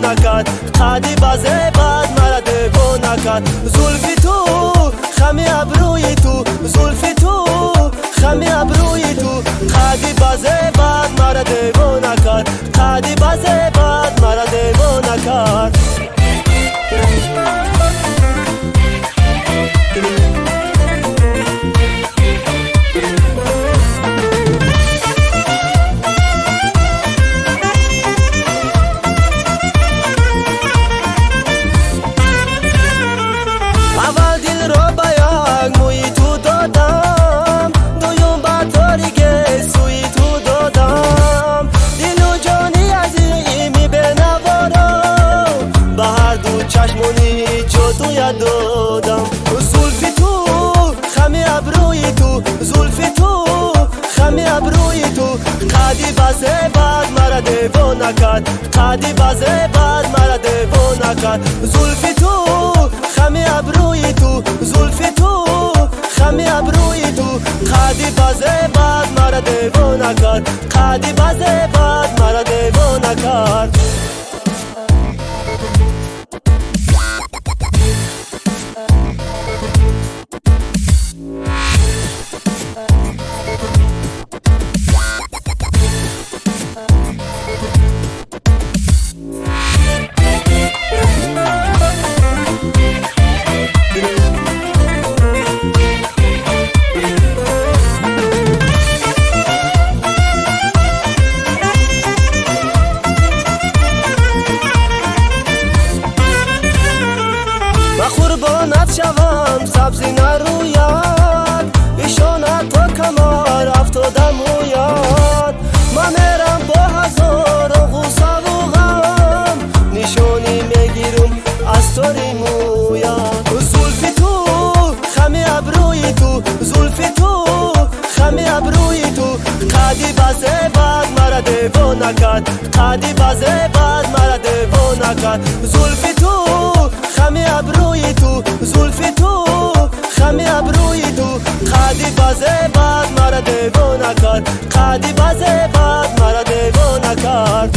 накард қади базе бад мара девона кард зулфи ту хами абрӯи ту зулфи ту хами додам. Зулфи ту хами абрӯи ту зулфи ту хами абрӯи ту. Қади базе бад мара девона кард қади базе бад мара девона кард зулфи ту хами абрӯи ту. Зулфи ту хами абрӯи ту. Қади базе бад мара девона кард қади базе бад мара девона кард мӯяд зулфи ту хами абрӯи ту зулфи ту хами абрӯи ту қади базебад мара девона кард қади базебад мара девона кард зулфи ту хами абрӯи ту зулфи ту хами абрӯи ту қади базе бад мара девона кард қади базе бад мара девона кард